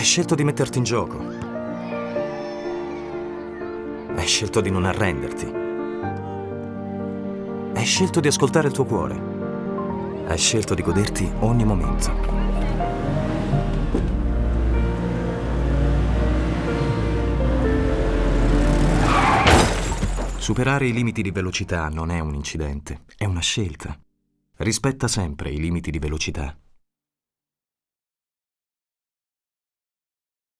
Hai scelto di metterti in gioco. Hai scelto di non arrenderti. Hai scelto di ascoltare il tuo cuore. Hai scelto di goderti ogni momento. Superare i limiti di velocità non è un incidente, è una scelta. Rispetta sempre i limiti di velocità.